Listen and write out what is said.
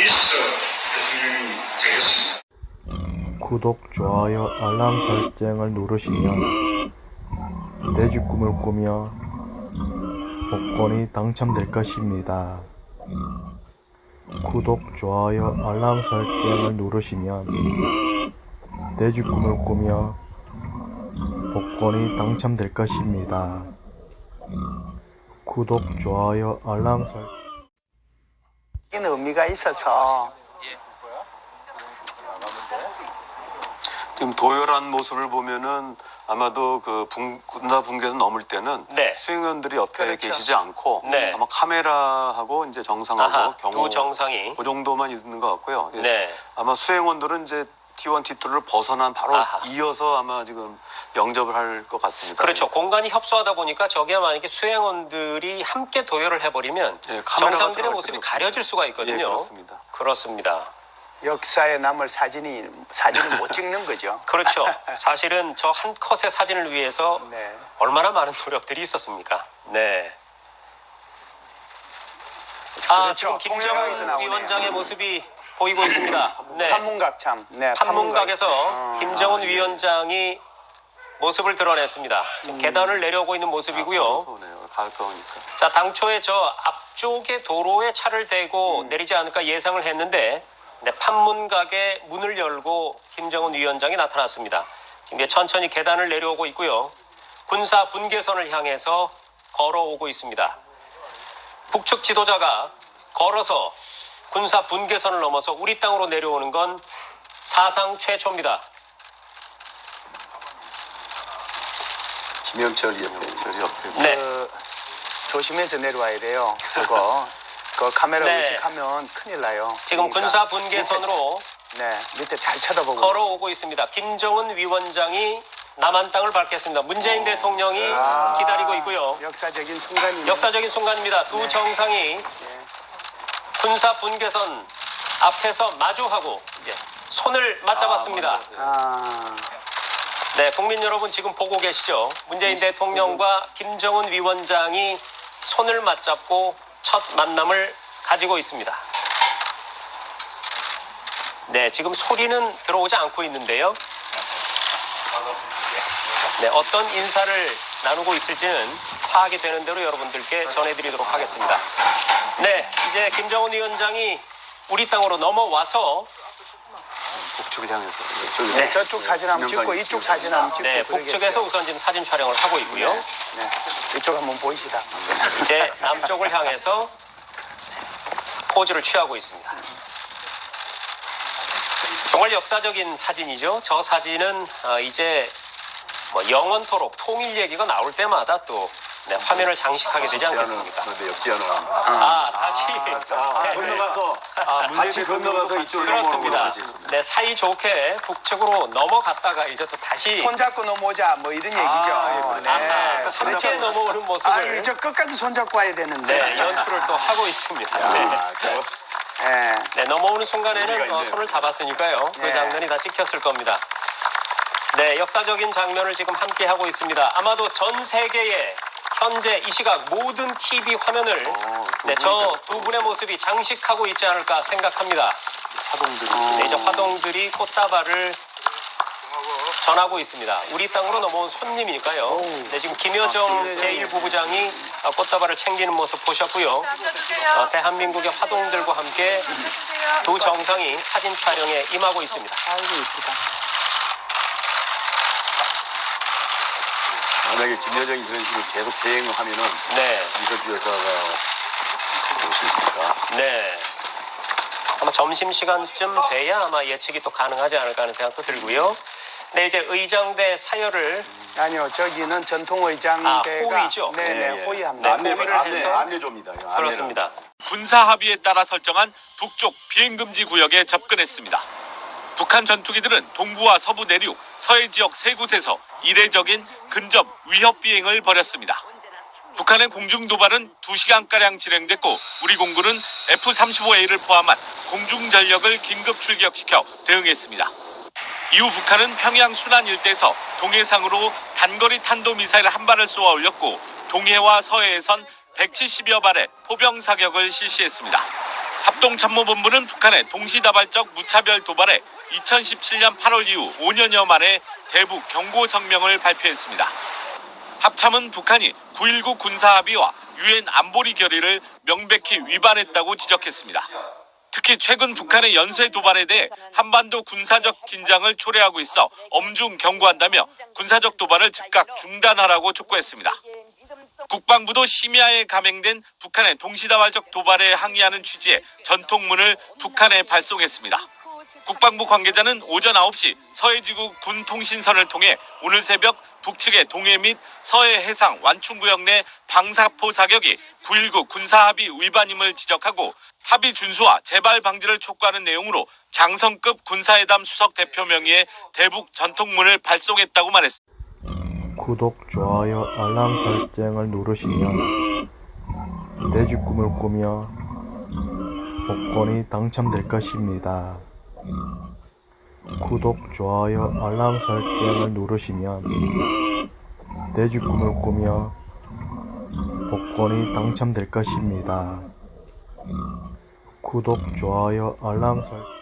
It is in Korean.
되겠습니다. 구독, 좋아요, 알람 설정을 누르시면 돼지 꿈을 꾸며 복권이 당첨될 것입니다. 구독, 좋아요, 알람 설정을 누르시면 돼지 꿈을 꾸며 복권이 당첨될 것입니다. 구독, 좋아요, 알람 설정 이는 의미가 있어서 지금 도열한 모습을 보면은 아마도 그 분, 군사 분계선 넘을 때는 네. 수행원들이 옆에 그렇죠. 계시지 않고 네. 아마 카메라하고 이제 정상하고 아하, 경호 두 정상이. 그 정도만 있는 것 같고요. 예. 네. 아마 수행원들은 이제 T1, T2를 벗어난 바로 아하. 이어서 아마 지금 영접을 할 것 같습니다. 그렇죠. 공간이 협소하다 보니까 저게 만약에 수행원들이 함께 도열을 해버리면 예, 정상들의 모습이 가려질 수가 예, 있거든요. 그렇습니다. 그렇습니다. 역사에 남을 사진이 사진을 못 찍는 거죠. 그렇죠. 사실은 저 한 컷의 사진을 위해서 네. 얼마나 많은 노력들이 있었습니까? 네. 아. 지금 김정은. 위원장의 모습이 보이고 있습니다. 네. 판문각 참. 네. 판문각에서 판문각. 어, 김정은 아, 예. 위원장이 모습을 드러냈습니다. 지금 계단을 내려오고 있는 모습이고요. 가까우니까. 자, 당초에 저 앞쪽에 도로에 차를 대고 내리지 않을까 예상을 했는데 네, 판문각에 문을 열고 김정은 위원장이 나타났습니다. 지금 이제 천천히 계단을 내려오고 있고요. 군사 분계선을 향해서 걸어오고 있습니다. 북측 지도자가 걸어서 군사 분계선을 넘어서 우리 땅으로 내려오는 건 사상 최초입니다. 김현철 옆에 저리 옆에. 네. 그, 조심해서 내려와야 돼요. 그거. 그 카메라 네. 의식하면 큰일 나요. 지금 그러니까 군사 분계선으로 네. 밑에 잘 쳐다보고. 걸어오고 있습니다. 김정은 위원장이 남한 땅을 밟겠습니다. 문재인 대통령이 아, 기다리고 있고요. 역사적인 순간이 역사적인 순간입니다. 두 정상이 군사 분계선 앞에서 마주하고 이제 손을 맞잡았습니다. 아, 네, 국민 여러분 지금 보고 계시죠? 문재인 대통령과 김정은 위원장이 손을 맞잡고 첫 만남을 가지고 있습니다. 네, 지금 소리는 들어오지 않고 있는데요. 네, 어떤 인사를 나누고 있을지는 파악이 되는 대로 여러분들께 전해드리도록 하겠습니다. 네, 이제 김정은 위원장이 우리 땅으로 넘어와서 북측을 향해서 이쪽에서 네. 저쪽 사진 한번 찍고 이쪽 사진 한번 찍고 네. 북측에서 우선 지금 사진 촬영을 하고 있고요. 네. 이쪽 한번 보이시다. 이제 남쪽을 향해서 포즈를 취하고 있습니다. 정말 역사적인 사진이죠. 저 사진은 어, 이제 뭐 영원토록 통일 얘기가 나올 때마다 또 네, 화면을 장식하게 되지 않겠습니까? 그런데 역지하는 아, 다시 네, 건너가서 같이 건너가서 이쪽으로 그렇습니다. 네, 사이 좋게 북측으로 넘어갔다가 이제 또 다시 손잡고 넘어오자 뭐 이런 얘기죠. 예, 네. 아하, 함께 넘어오는 아, 모습을 이저 끝까지 손잡고 와야 되는데. 네, 연출을 또 하고 있습니다. 네. 아, 저거 네. 네, 넘어오는 순간에는 어. 손을 잡았으니까요. 그 네. 장면이 다 찍혔을 겁니다. 네, 역사적인 장면을 지금 함께 하고 있습니다. 아마도 전 세계의 현재 이 시각 모든 TV 화면을 어, 두 네, 저 두 분의 모습이 장식하고 있지 않을까 생각합니다. 파동들이 네, 이제 화동들이 꽃다발을 전하고 있습니다. 우리 땅으로 넘어온 손님이니까요. 네, 지금 김여정 제1부부장이 어, 꽃다발을 챙기는 모습 보셨고요. 어, 대한민국의 화동들과 함께 두 정상이 사진 촬영에 임하고 있습니다. 아이고 이쁘다. 만약에 김여정이 그런 식으로 계속 대행을 하면은 네, 이서주 여사가 올 수 있을까? 네. 아마 점심 시간쯤 돼야 아마 예측이 또 가능하지 않을까 하는 생각도 들고요. 네, 이제 의장대 사열을 아니요, 저기는 전통 의장대가 아, 호위죠? 네네, 네, 호위합니다. 네, 호위를 해서 안내조입니다. 이거. 그렇습니다. 군사 합의에 따라 설정한 북쪽 비행금지 구역에 접근했습니다. 북한 전투기들은 동부와 서부 내륙, 서해 지역 세 곳에서 이례적인 근접 위협 비행을 벌였습니다. 북한의 공중 도발은 2시간가량 진행됐고 우리 공군은 F-35A를 포함한 공중 전력을 긴급 출격시켜 대응했습니다. 이후 북한은 평양 순안 일대에서 동해상으로 단거리 탄도미사일 한 발을 쏘아 올렸고 동해와 서해에선 170여 발의 포병 사격을 실시했습니다. 합동참모본부는 북한의 동시다발적 무차별 도발에 2017년 8월 이후 5년여 만에 대북 경고 성명을 발표했습니다. 합참은 북한이 9.19 군사합의와 유엔 안보리 결의를 명백히 위반했다고 지적했습니다. 특히 최근 북한의 연쇄 도발에 대해 한반도 군사적 긴장을 초래하고 있어 엄중 경고한다며 군사적 도발을 즉각 중단하라고 촉구했습니다. 국방부도 심야에 감행된 북한의 동시다발적 도발에 항의하는 취지의 전통문을 북한에 발송했습니다. 국방부 관계자는 오전 9시 서해지구 군통신선을 통해 오늘 새벽 북측의 동해 및 서해 해상 완충구역 내 방사포 사격이 9.19 군사합의 위반임을 지적하고 합의 준수와 재발 방지를 촉구하는 내용으로 장성급 군사회담 수석 대표 명의의 대북 전통문을 발송했다고 말했습니다. 구독, 좋아요, 알람 설정을 누르시면 내집 꿈을 꾸며 복권이 당첨될 것입니다. 구독, 좋아요, 알람 설정을 누르시면 내집 꿈을 꾸며 복권이 당첨될 것입니다. 구독, 좋아요, 알람 설정